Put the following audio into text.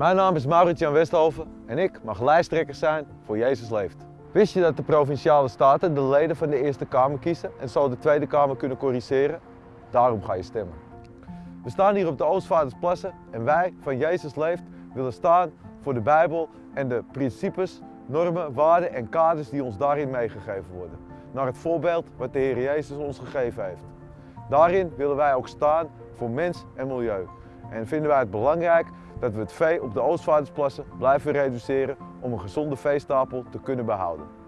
Mijn naam is Maurits-Jan Westhoven en ik mag lijsttrekker zijn voor Jezus Leeft. Wist je dat de Provinciale Staten de leden van de Eerste Kamer kiezen en zo de Tweede Kamer kunnen corrigeren? Daarom ga je stemmen. We staan hier op de Oostvaardersplassen en wij van Jezus Leeft willen staan voor de Bijbel en de principes, normen, waarden en kaders die ons daarin meegegeven worden. Naar het voorbeeld wat de Heer Jezus ons gegeven heeft. Daarin willen wij ook staan voor mens en milieu. En vinden wij het belangrijk dat we het vee op de Oostvaardersplassen blijven reduceren om een gezonde veestapel te kunnen behouden.